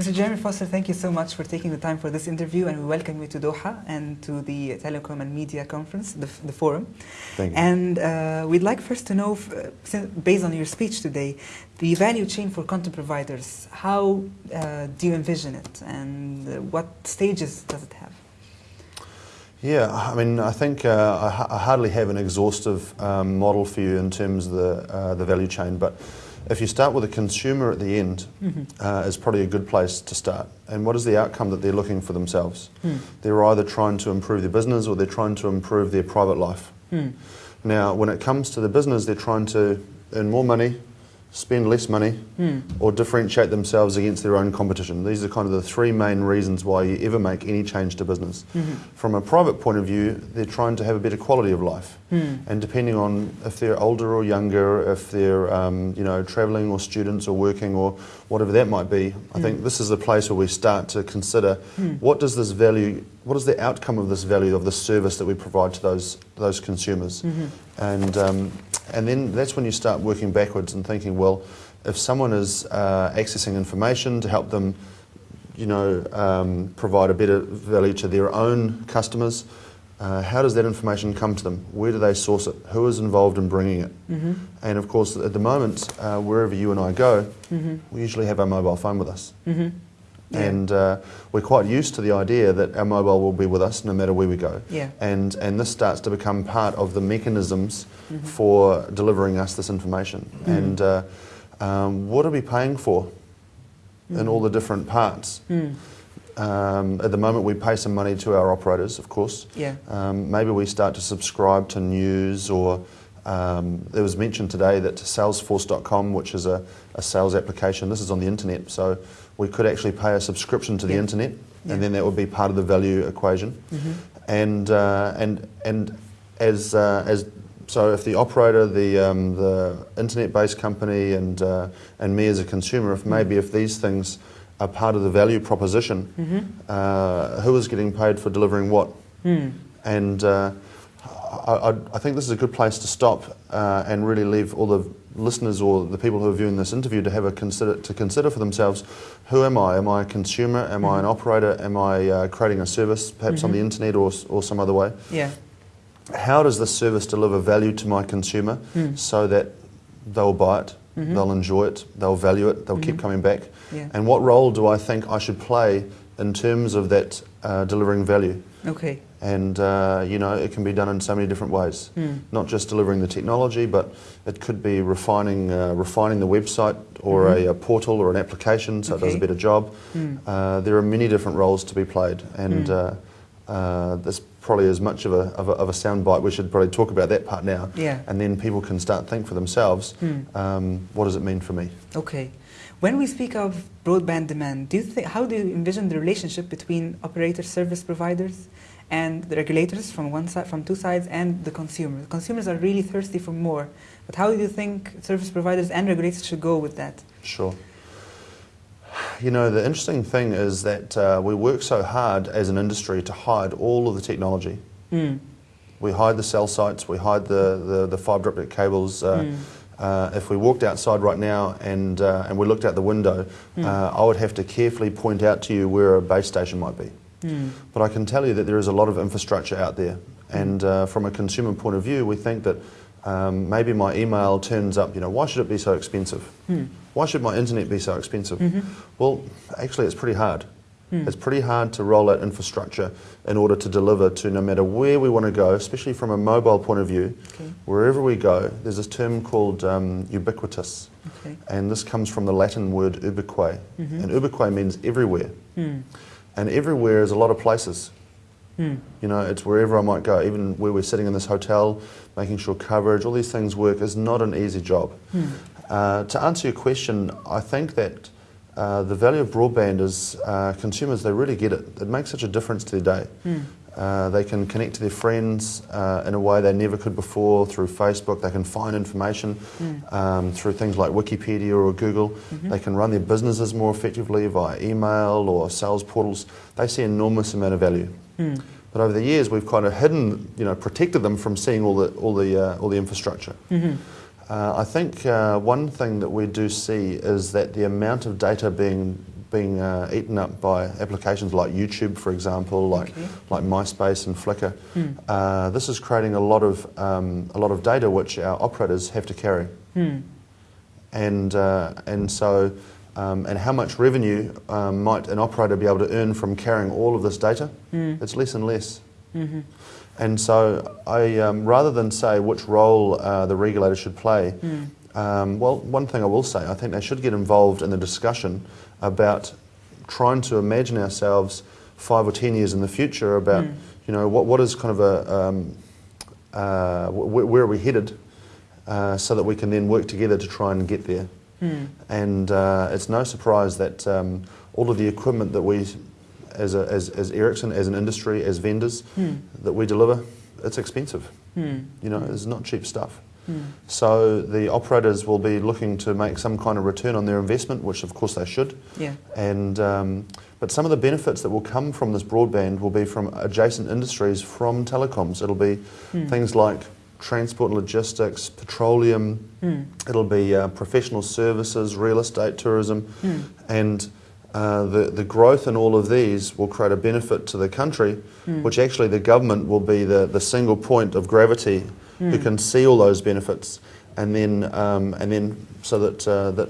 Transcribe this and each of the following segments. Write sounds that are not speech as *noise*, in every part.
Mr. Jeremy Foster, thank you so much for taking the time for this interview, and we welcome you to Doha and to the Telecom and Media Conference, the, the forum. Thank you. And uh, we'd like first to know, uh, based on your speech today, the value chain for content providers. How uh, do you envision it, and uh, what stages does it have? Yeah, I mean, I think uh, I, I, hardly have an exhaustive um, model for you in terms of the, uh, the value chain, but if you start with a consumer at the end, mm-hmm. uh, is probably a good place to start. And what is the outcome that they're looking for themselves? Mm. They're either trying to improve their business or they're trying to improve their private life. Mm. Now, when it comes to the business, they're trying to earn more money, spend less money mm. or differentiate themselves against their own competition. These are kind of the three main reasons why you ever make any change to business. Mm-hmm. From a private point of view, they're trying to have a better quality of life. Mm. And depending on if they're older or younger, if they're um, you know travelling or students or working or whatever that might be, I hmm. think this is a place where we start to consider hmm. what does this value, what is the outcome of this value of the service that we provide to those those consumers, mm-hmm. and um, and then that's when you start working backwards and thinking, well, if someone is uh, accessing information to help them, you know, um, provide a better value to their own customers, uh, how does that information come to them? Where do they source it? Who is involved in bringing it? Mm-hmm. And of course, at the moment, uh, wherever you and I go, mm-hmm. we usually have our mobile phone with us. Mm-hmm. Yeah. And uh, we're quite used to the idea that our mobile will be with us no matter where we go. Yeah. And, and this starts to become part of the mechanisms mm-hmm. for delivering us this information. Mm-hmm. And uh, um, what are we paying for mm-hmm. in all the different parts? Mm. Um, at the moment, we pay some money to our operators, of course. Yeah. Um, maybe we start to subscribe to news or um, there was mentioned today that Salesforce.com, which is a, a, sales application, this is on the internet, so we could actually pay a subscription to the yeah. internet, yeah. and then that would be part of the value equation. Mm-hmm. And uh, and and as uh, as so, if the operator, the um, the internet-based company, and uh, and me as a consumer, if maybe if these things are part of the value proposition, mm-hmm. Uh, who is getting paid for delivering what, mm. and uh, I, I, think this is a good place to stop uh, and really leave all the listeners or the people who are viewing this interview to have a consider to consider for themselves: Who am I? Am I a consumer? Am mm-hmm. I an mm-hmm. operator? Am I uh, creating a service, perhaps mm-hmm. on the mm-hmm. internet or or some other way? Yeah. How does this service deliver value to my consumer mm. so that they'll buy it, mm-hmm. they'll enjoy it, they'll value it, they'll keep coming back? Yeah. And what role do I think I should play in terms of that uh, delivering value? Okay and uh, you know it can be done in so many different ways. Mm. Not just delivering the technology, but it could be refining uh, refining the website or mm-hmm. a, a, portal or an application so okay. it does a better job. Mm. Uh, there are many different roles to be played, and mm. this probably as much of a, of a, of a soundbite. We should probably talk about that part now, yeah. and then people can start think for themselves. Hmm. Um, what does it mean for me? Okay. When we speak of broadband demand, do you think, how do you envision the relationship between operator service providers and the regulators from one side, from two sides, and the consumers. Consumers are really thirsty for more. But how do you think service providers and regulators should go with that? Sure. You know, the interesting thing is that uh, we work so hard as an industry to hide all of the technology. Mm. We hide the cell sites, we hide the, the, the fibre optic cables. Uh, mm. Uh, if we walked outside right now and, uh, and we looked out the window, mm. uh, I would have to carefully point out to you where a base station might be. Mm. But I can tell you that there is a lot of infrastructure out there. And uh, from a consumer point of view, we think that um, maybe my email turns up, you know, why should it be so expensive? Mm. Why should my internet be so expensive? Mm-hmm. Well, actually, it's pretty hard. Mm. It's pretty hard to roll out infrastructure in order to deliver to no matter where we want to go, especially from a mobile point of view. Okay. Wherever we go, there's this term called um, ubiquitous. Okay. And this comes from the Latin word ubique. Mm-hmm. And ubique means everywhere. Mm. And everywhere is a lot of places. Mm. You know, it's wherever I might go, even where we're sitting in this hotel, making sure coverage, all these things work is not an easy job. Mm. Uh, to answer your question, I think that uh, the value of broadband is uh, consumers, they really get it. It makes such a difference to their day. Mm. Uh, they can connect to their friends uh, in a way they never could before through Facebook. They can find information mm. um, through things like Wikipedia or Google. Mm-hmm. They can run their businesses more effectively via email or sales portals. They see enormous amount of value. Mm. But over the years, we've kind of hidden, you know, protected them from seeing all the all the uh, all the infrastructure. Uh, I think uh, one thing that we do see is that the amount of data being being uh, eaten up by applications like YouTube, for example, like Okay. like MySpace and Flickr. Hmm. Uh, this is creating a lot of um, a lot of data which our operators have to carry, Hmm. and uh, and so. Um, and how much revenue um, might an operator be able to earn from carrying all of this data? Hmm. It's less and less. Mhm. And so, I, um, rather than say which role uh, the regulator should play, Hmm. um, well, one thing I will say, I think they should get involved in the discussion about trying to imagine ourselves five or ten years in the future about, Mm. you know, what, what is kind of a, um, uh, wh- where are we headed, uh, so that we can then work together to try and get there. Hmm. And uh, it's no surprise that um, all of the equipment that we, as, a, as, as Ericsson, as an industry, as vendors, Hmm. that we deliver, it's expensive. Hmm. You know, it's not cheap stuff. Hmm. So the operators will be looking to make some kind of return on their investment, which of course they should. Yeah. And um, but some of the benefits that will come from this broadband will be from adjacent industries from telecoms. It'll be Hmm. things like transport and logistics, petroleum. Hmm. It'll be uh, professional services, real estate, tourism, Hmm. and uh, the the growth in all of these will create a benefit to the country, Hmm. which actually the government will be the, the single point of gravity who Hmm. can see all those benefits, and then um, and then so that uh, that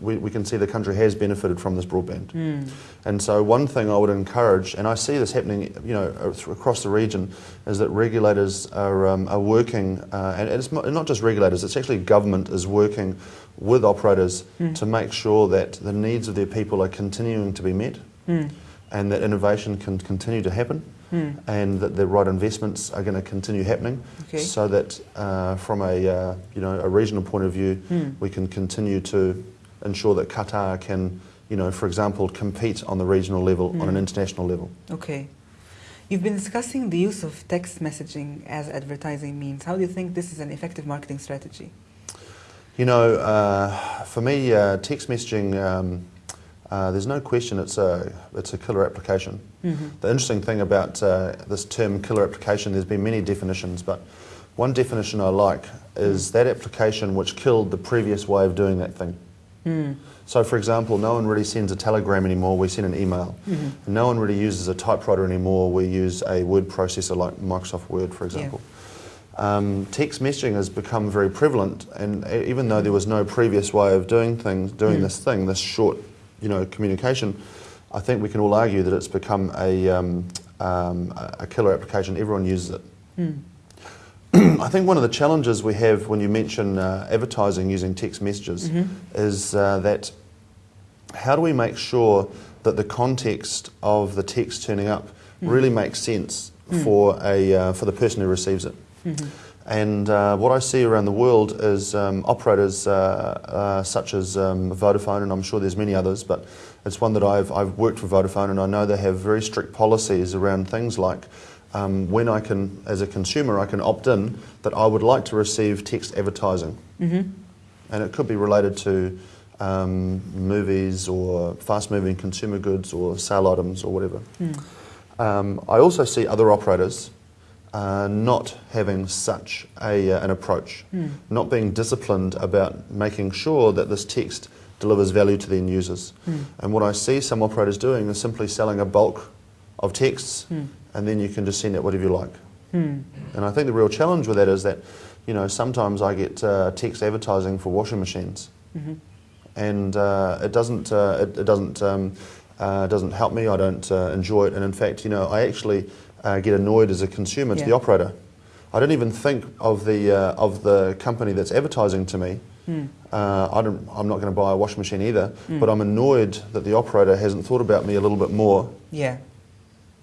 we, we can see the country has benefited from this broadband. Hmm. And so one thing I would encourage, and I see this happening, you know, across the region, is that regulators are, um, are working, uh, and it's not just regulators, it's actually government is working with operators Mm. to make sure that the needs of their people are continuing to be met, Hmm. and that innovation can continue to happen, Hmm. and that the right investments are going to continue happening, Okay. so that uh, from a uh, you know a regional point of view, Hmm. we can continue to ensure that Qatar can, you know, for example, compete on the regional level, on an Mm. international level. Okay. You've been discussing the use of text messaging as advertising means. How do you think this is an effective marketing strategy? You know, uh, for me, uh, text messaging, um, uh, there's no question it's a, it's a killer application. Mm-hmm. The interesting thing about uh, this term killer application, there's been many definitions, but one definition I like is that application which killed the previous way of doing that thing. Hmm. So, for example, no one really sends a telegram anymore, we send an email. Mhm. No one really uses a typewriter anymore, we use a word processor like Microsoft Word, for example. Um, text messaging has become very prevalent, and even though there was no previous way of doing things, doing Mm. this thing, this short, you know, communication, I think we can all argue that it's become a, um, um, a killer application. Everyone uses it. Hmm. *clears throat* I think one of the challenges we have when you mention uh, advertising using text messages Mhm. is uh, that how do we make sure that the context of the text turning up Mm. really makes sense Mm. for a uh, for the person who receives it? Mhm. And uh, what I see around the world is um, operators uh, uh, such as um, Vodafone, and I'm sure there's many others, but it's one that I've, I've worked for Vodafone, and I know they have very strict policies around things like um, when I can, as a consumer, I can opt in that I would like to receive text advertising. Mhm. And it could be related to um, movies or fast moving consumer goods or sale items or whatever. Hmm. Um, I also see other operators uh, not having such a, uh, an approach, Hmm. not being disciplined about making sure that this text delivers value to the end users. Hmm. And what I see some operators doing is simply selling a bulk of texts, Hmm. and then you can just send it whatever you like. Hmm. And I think the real challenge with that is that, you know, sometimes I get uh, text advertising for washing machines, Mhm. and uh, it doesn't uh, it, it doesn't um, uh, doesn't help me. I don't uh, enjoy it, and in fact, you know, I actually uh, get annoyed as a consumer to Yeah. the operator. I don't even think of the uh, of the company that's advertising to me. Hmm. Uh, I don't, I'm not going to buy a washing machine either, Mm. but I'm annoyed that the operator hasn't thought about me a little bit more. Yeah.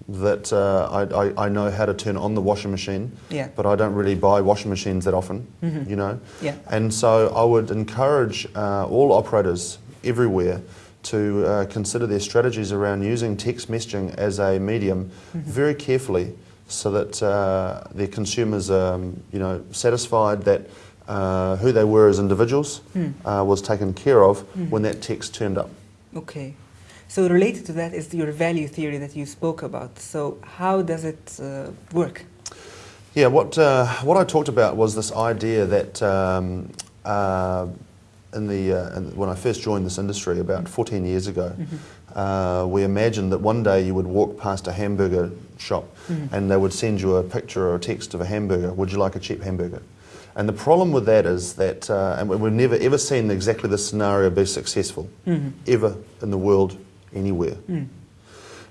That uh, I, I, I know how to turn on the washing machine, Yeah. but I don't really buy washing machines that often, Mhm. you know. Yeah. And so I would encourage uh, all operators everywhere to uh, consider their strategies around using text messaging as a medium Mhm. very carefully so that uh, their consumers are um, you know, satisfied that uh, who they were as individuals Hmm. uh, was taken care of Mhm. when that text turned up. Okay. So related to that is your value theory that you spoke about. So how does it uh, work? Yeah, what, uh, what I talked about was this idea that um, uh, in the, uh, in, when I first joined this industry about 14 years ago, Mm-hmm. uh, we imagined that one day you would walk past a hamburger shop Mm-hmm. and they would send you a picture or a text of a hamburger. Would you like a cheap hamburger? And the problem with that is that, uh, and we've never ever seen exactly this scenario be successful, Mhm. ever in the world, anywhere. Mm.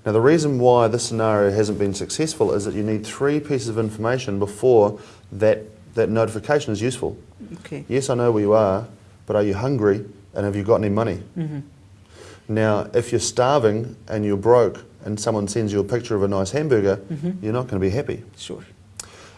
Now, the reason why this scenario hasn't been successful is that you need three pieces of information before that, that notification is useful. Okay. Yes, I know where you are, but are you hungry and have you got any money? Mm-hmm. Now, if you're starving and you're broke and someone sends you a picture of a nice hamburger, Mhm. you're not going to be happy. Sure.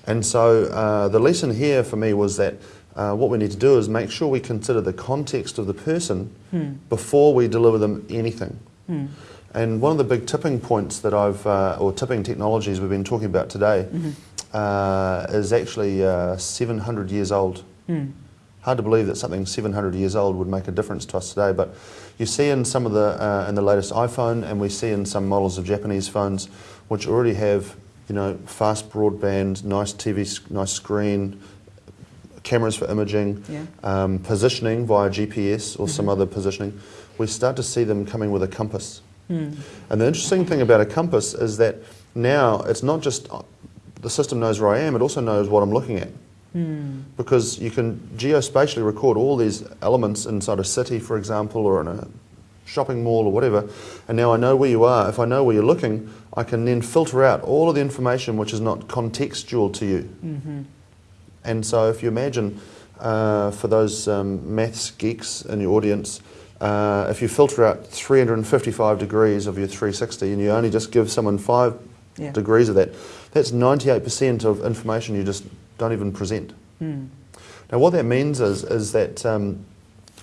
And so uh, the lesson here for me was that uh, what we need to do is make sure we consider the context of the person Hmm. before we deliver them anything. Hmm. And one of the big tipping points that I've, uh, or tipping technologies we've been talking about today, Mhm. uh, is actually uh, 700 years old. Hmm. Hard to believe that something 700 years old would make a difference to us today, but you see in some of the uh, in the latest iPhone, and we see in some models of Japanese phones, which already have you know fast broadband, nice TV, nice screen, cameras for imaging, Yeah. um, positioning via GPS or some Mhm. other positioning. We start to see them coming with a compass. Hmm. And the interesting thing about a compass is that now it's not just uh, the system knows where I am; it also knows what I'm looking at Hmm. because you can geospatially record all these elements inside a city, for example, or in a shopping mall or whatever, and now I know where you are. If I know where you're looking, I can then filter out all of the information which is not contextual to you. Mm-hmm. And so, if you imagine, uh, for those um, maths geeks in your audience, uh, if you filter out 355 degrees of your 360 and you only just give someone five Yeah. degrees of that, that's 98% of information you just don't even present. Hmm. Now, what that means is, is that um,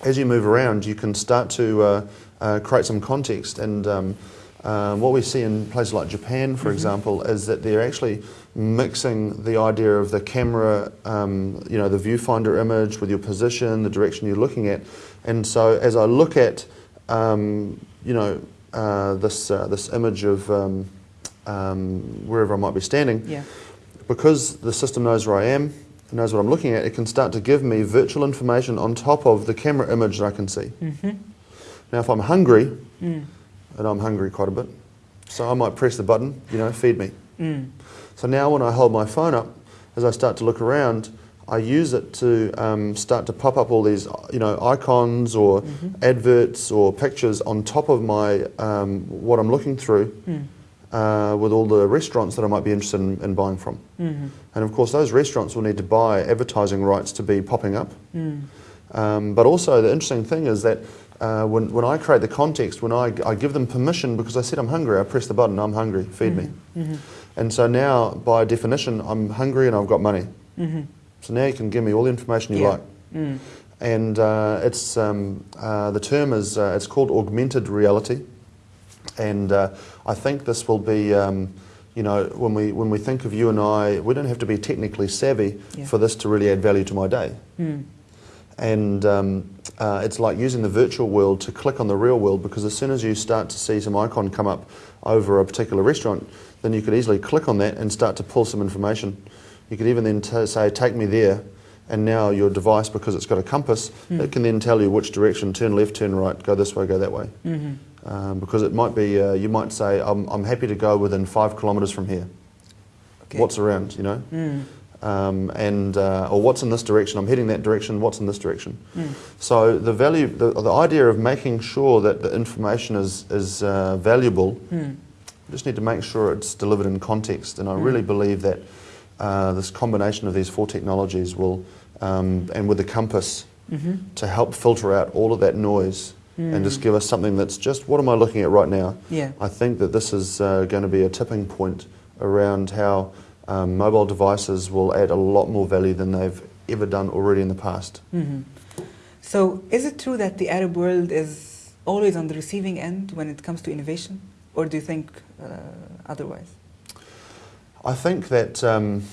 as you move around, you can start to uh, uh, create some context. And um, um, what we see in places like Japan, for Mhm. example, is that they're actually mixing the idea of the camera, um, you know, the viewfinder image with your position, the direction you're looking at. And so, as I look at, um, you know, uh, this uh, this image of um, um, wherever I might be standing, Yeah. Because the system knows where I am, it knows what I'm looking at, it can start to give me virtual information on top of the camera image that I can see. Mm-hmm. Now, if I'm hungry, Mm. and I'm hungry quite a bit, so I might press the button, you know, feed me. Mm. So now when I hold my phone up, as I start to look around, I use it to um, start to pop up all these, you know, icons or Mhm. adverts or pictures on top of my um, what I'm looking through Mm. Uh, with all the restaurants that I might be interested in, in buying from. Mhm. And of course, those restaurants will need to buy advertising rights to be popping up. Mm. Um, but also, the interesting thing is that uh, when, when I create the context, when I, I give them permission because I said I'm hungry, I press the button, I'm hungry, feed me. Mhm. And so now, by definition, I'm hungry and I've got money. Mhm. So now you can give me all the information you Yeah. like. Mm. And uh, it's, um, uh, the term is, uh, it's called augmented reality. And uh, I think this will be, um, you know, when we, when we think of you and I, we don't have to be technically savvy Yeah. for this to really add value to my day. Mm. And um, uh, it's like using the virtual world to click on the real world because as soon as you start to see some icon come up over a particular restaurant, then you could easily click on that and start to pull some information. You could even then t- say, Take me there. And now your device, because it's got a compass, Mm. it can then tell you which direction turn left, turn right, go this way, go that way. Mhm. Um, because it might be, uh, you might say, I'm, I'm happy to go within five kilometres from here. Okay. What's around, you know? Mm. Um, and, uh, or what's in this direction? I'm heading that direction, what's in this direction? Mm. So the value, the, the idea of making sure that the information is, is uh, valuable, Mm. just need to make sure it's delivered in context. And I Mm. really believe that uh, this combination of these four technologies will, um, and with the compass, Mhm. to help filter out all of that noise and just Mm. give us something that's just what am I looking at right now? Yeah. I think that this is uh, going to be a tipping point around how um, mobile devices will add a lot more value than they've ever done already in the past. Mhm. So, is it true that the Arab world is always on the receiving end when it comes to innovation, or do you think uh, otherwise? I think that um,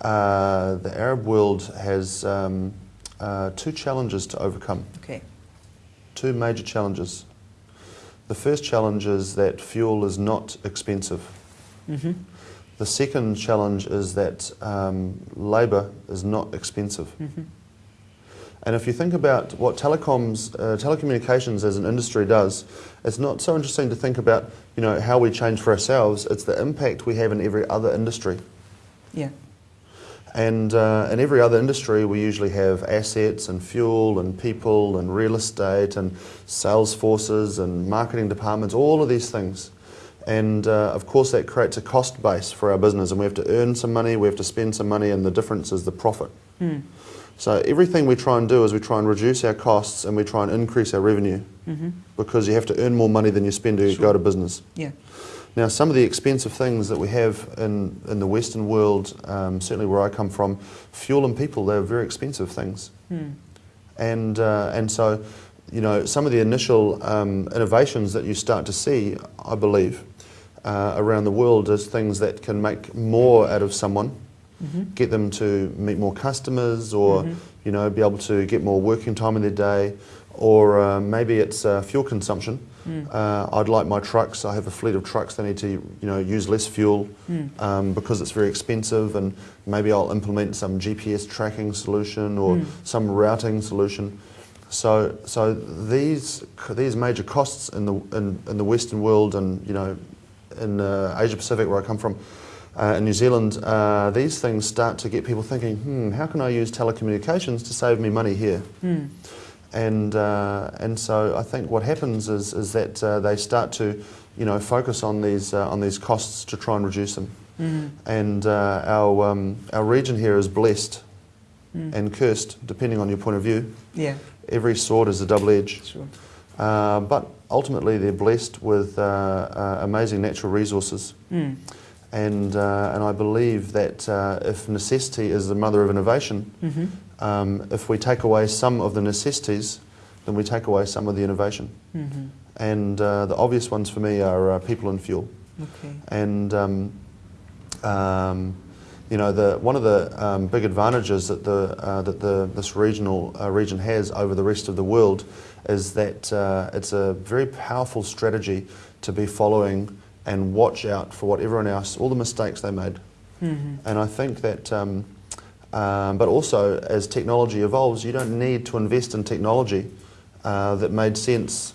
uh, the Arab world has um, uh, two challenges to overcome, Okay. Two major challenges. The first challenge is that fuel is not expensive. Mm-hmm. The second challenge is that um, labour is not expensive. Mm-hmm. And if you think about what telecoms, uh, telecommunications as an industry does, it's not so interesting to think about, you know, how we change for ourselves. It's the impact we have in every other industry. Yeah. And uh, in every other industry, we usually have assets and fuel and people and real estate and sales forces and marketing departments, all of these things. And uh, of course, that creates a cost base for our business, and we have to earn some money, we have to spend some money, and the difference is the profit. Mm. So everything we try and do is we try and reduce our costs and we try and increase our revenue Mm-hmm. because you have to earn more money than you spend to Sure. go to business. Yeah. Now, some of the expensive things that we have in, in the Western world, um, certainly where I come from, fuel and people, they're very expensive things. Mm. And, uh, and so, you know, some of the initial um, innovations that you start to see, I believe, uh, around the world is things that can make more out of someone, Mm-hmm. get them to meet more customers or, Mhm. you know, be able to get more working time in their day, or uh, maybe it's uh, fuel consumption. Mm. Uh, I'd like my trucks. I have a fleet of trucks. They need to, you know, use less fuel Mm. um, because it's very expensive, and maybe I'll implement some GPS tracking solution or Mm. some routing solution. So, so these these major costs in the in, in the Western world, and you know, in uh, Asia Pacific where I come from, uh, in New Zealand, uh, these things start to get people thinking, hmm, how can I use telecommunications to save me money here? Mm. And uh, and so I think what happens is is that uh, they start to, you know, focus on these uh, on these costs to try and reduce them. Mm. And uh, our um, our region here is blessed Mm. and cursed, depending on your point of view. Yeah. Every sword is a double edge, Sure. uh, but ultimately they're blessed with uh, uh, amazing natural resources. Mm. And uh, and I believe that uh, if necessity is the mother of innovation, Mm-hmm. Um, if we take away some of the necessities, then we take away some of the innovation. Mm-hmm. And uh, the obvious ones for me are uh, people and fuel. Okay. And um, um, you know, the, one of the um, big advantages that the uh, that the this regional uh, region has over the rest of the world is that uh, it's a very powerful strategy to be following and watch out for what everyone else, all the mistakes they made. Mm-hmm. And I think that, um, but also as technology evolves, you don't need to invest in technology uh, that made sense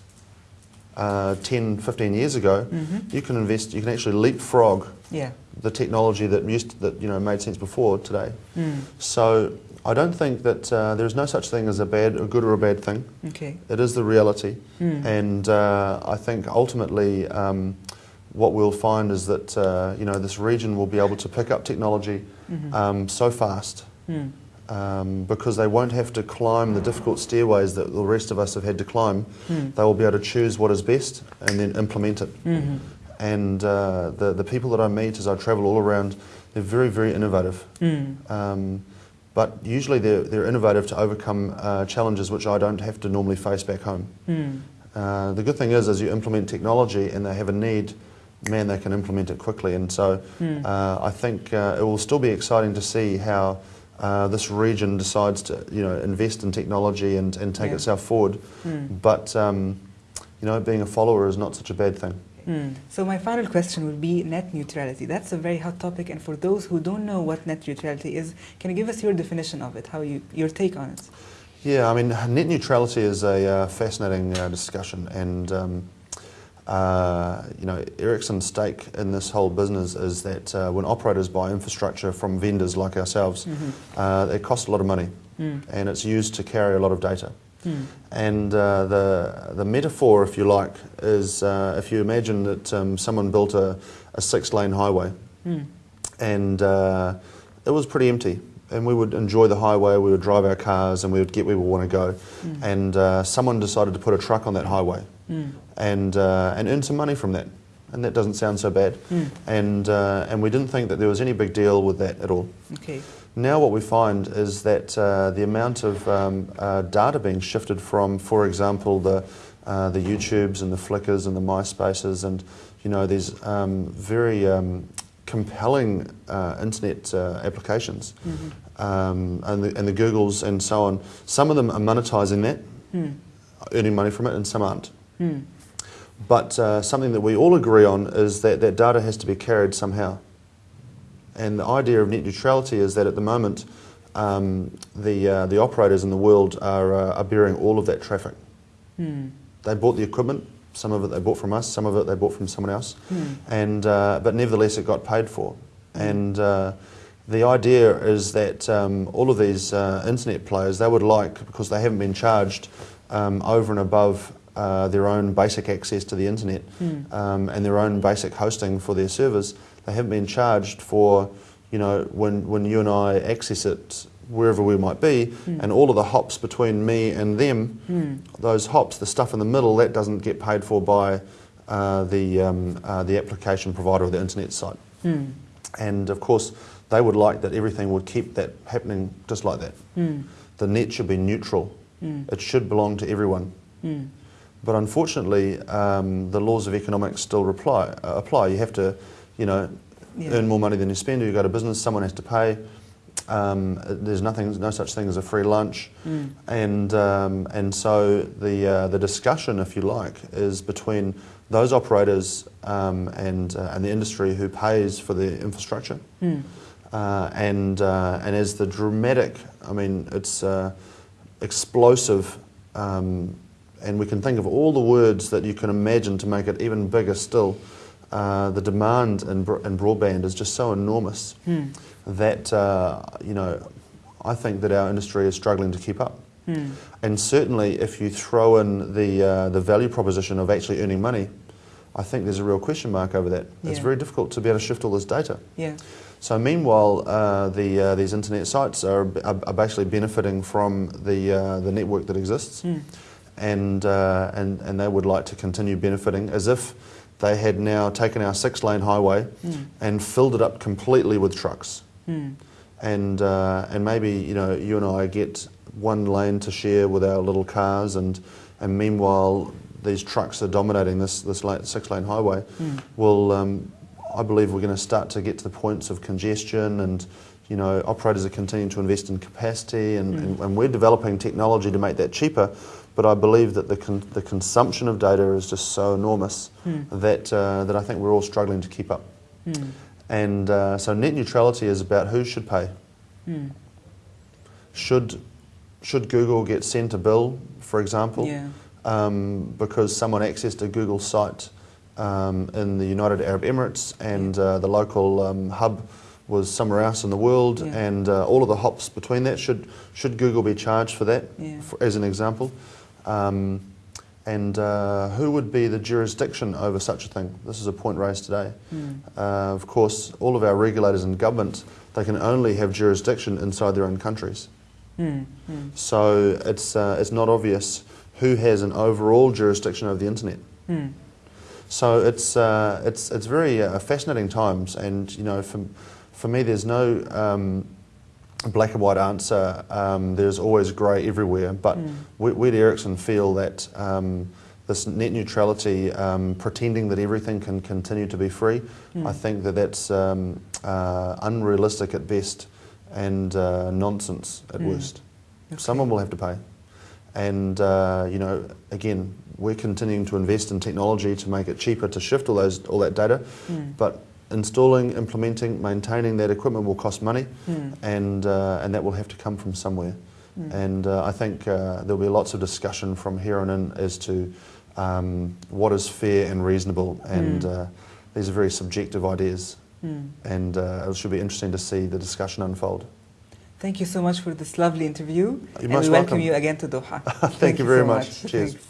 uh, 10, 15 years ago. Mm-hmm. You can invest, you can actually leapfrog Yeah. the technology that used to, that you know made sense before today. Mm. So I don't think that uh, there is no such thing as a bad, a good or a bad thing. Okay. It is the reality, Mm. and uh, I think ultimately um, what we'll find is that uh, you know this region will be able to pick up technology Mhm. um, so fast Mm. um, because they won't have to climb the difficult stairways that the rest of us have had to climb. Mm. They will be able to choose what is best and then implement it. Mm-hmm. And uh, the the people that I meet as I travel all around, they're very very innovative. Mm. Um, but usually they're, they're innovative to overcome uh, challenges which I don't have to normally face back home. Mm. Uh, the good thing is, as you implement technology and they have a need, man, they can implement it quickly. And so Mm. uh, I think uh, it will still be exciting to see how uh, this region decides to, you know, invest in technology and, and take Yeah. itself forward. Mm. But um, you know, being a follower is not such a bad thing. Mm. So my final question would be net neutrality. That's a very hot topic, and for those who don't know what net neutrality is, can you give us your definition of it? How you your take on it? Yeah, I mean, net neutrality is a uh, fascinating uh, discussion, and um, uh, you know, Ericsson's stake in this whole business is that uh, when operators buy infrastructure from vendors like ourselves, Mhm. uh, it costs a lot of money, Mm. and it's used to carry a lot of data. Mm. And uh, the the metaphor, if you like, is uh, if you imagine that um, someone built a, a six-lane highway, Mm. and uh, it was pretty empty. And we would enjoy the highway, we would drive our cars, and we would get where we want to go. Mm. And uh, someone decided to put a truck on that highway Mm. and, uh, and earn some money from that. And that doesn't sound so bad. Mm. And, uh, and we didn't think that there was any big deal with that at all. Okay. Now, what we find is that uh, the amount of um, uh, data being shifted from, for example, the, uh, the YouTubes and the Flickrs and the MySpaces and you know these um, very um, compelling uh, internet uh, applications Mhm. um, and, the, and the Googles and so on. Some of them are monetizing that, Mm. earning money from it, and some aren't. Mm. But uh, something that we all agree on is that that data has to be carried somehow. And the idea of net neutrality is that at the moment, um, the, uh, the operators in the world are, uh, are bearing all of that traffic. Mm. They bought the equipment, some of it they bought from us, some of it they bought from someone else, Mm. and, uh, but nevertheless it got paid for. And uh, the idea is that um, all of these uh, internet players, they would like, because they haven't been charged um, over and above uh, their own basic access to the internet Mm. um, and their own basic hosting for their servers, they haven't been charged for, you know, when, when you and I access it wherever we might be, Mm. and all of the hops between me and them, Mm. those hops, the stuff in the middle, that doesn't get paid for by uh, the, um, uh, the application provider of the internet site. Mm. And of course, they would like that everything would keep that happening just like that. Mm. The net should be neutral. Mm. It should belong to everyone. Mm. But unfortunately, um, the laws of economics still reply, uh, apply. You have to, you know, Yeah. earn more money than you spend. Or you go to business, someone has to pay. Um, there's nothing, no such thing as a free lunch. Mm. And, um, and so the, uh, the discussion, if you like, is between those operators um, and, uh, and the industry who pays for the infrastructure. Mm. Uh, and, uh, and as the dramatic, I mean, it's uh, explosive, um, and we can think of all the words that you can imagine to make it even bigger still. Uh, the demand in, bro- in broadband is just so enormous Mm. that, uh, you know, I think that our industry is struggling to keep up. Mm. And certainly, if you throw in the, uh, the value proposition of actually earning money, I think there's a real question mark over that. It's very difficult to be able to shift all this data. Yeah. So meanwhile, uh, the, uh, these internet sites are, are, are basically benefiting from the, uh, the network that exists, Mm. And, uh, and, and they would like to continue benefiting as if they had now taken our six-lane highway Mm. and filled it up completely with trucks. Mm. And, uh, and maybe you know you and I get one lane to share with our little cars, and, and meanwhile these trucks are dominating this, this lane, six-lane highway. Mm. Well, um, I believe we're going to start to get to the points of congestion and you know, operators are continuing to invest in capacity and, Mm. and, and we're developing technology to make that cheaper. But I believe that the, con- the consumption of data is just so enormous Mm. that, uh, that I think we're all struggling to keep up. Mm. And uh, so net neutrality is about who should pay. Mm. Should, should Google get sent a bill, for example, Yeah. um, because someone accessed a Google site um, in the United Arab Emirates and uh, the local um, hub was somewhere else in the world, Yeah. and uh, all of the hops between that should should Google be charged for that, Yeah. for, as an example? Um, and uh, who would be the jurisdiction over such a thing? This is a point raised today. Mm. Uh, of course, all of our regulators and government they can only have jurisdiction inside their own countries. Mm. Mm. So it's, uh, it's not obvious who has an overall jurisdiction over the internet. Mm. So it's, uh, it's, it's very uh, fascinating times, and you know, for, for me, there's no um, black and white answer. Um, there's always grey everywhere. But Mm. we, we at Ericsson feel that um, this net neutrality, um, pretending that everything can continue to be free, Mm. I think that that's um, uh, unrealistic at best and uh, nonsense at Mm. worst. Okay. Someone will have to pay. And, uh, you know, again, we're continuing to invest in technology to make it cheaper to shift all, those, all that data. Mm. But installing, implementing, maintaining that equipment will cost money, Mm. and, uh, and that will have to come from somewhere. Mm. And uh, I think uh, there'll be lots of discussion from here on in as to um, what is fair and reasonable. And Mm. uh, these are very subjective ideas, Mm. and uh, it should be interesting to see the discussion unfold. Thank you so much for this lovely interview. You're and most we welcome welcome. you again to Doha. *laughs* Thank, you very so much. Cheers. Thanks. Thank-